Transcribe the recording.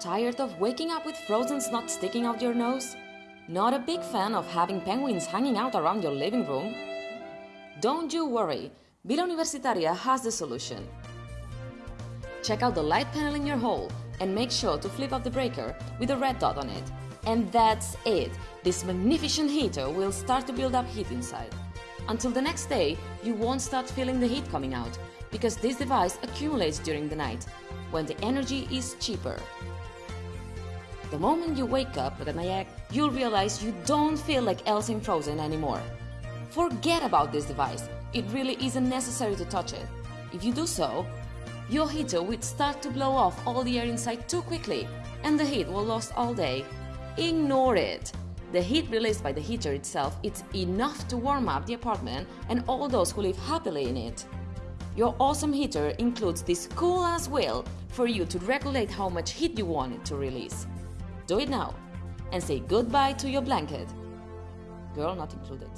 Tired of waking up with frozen snot sticking out your nose? Not a big fan of having penguins hanging out around your living room? Don't you worry, Villa Universitaria has the solution. Check out the light panel in your hall and make sure to flip up the breaker with a red dot on it. And that's it! This magnificent heater will start to build up heat inside. Until the next day, you won't start feeling the heat coming out, because this device accumulates during the night, when the energy is cheaper. The moment you wake up, with a Nayak, you'll realize you don't feel like Elsa in Frozen anymore. Forget about this device, it really isn't necessary to touch it. If you do so, your heater will start to blow off all the air inside too quickly, and the heat will last all day. Ignore it! The heat released by the heater itself is enough to warm up the apartment and all those who live happily in it. Your awesome heater includes this cool ass wheel for you to regulate how much heat you want it to release. Do it now and say goodbye to your blanket. Girl not included.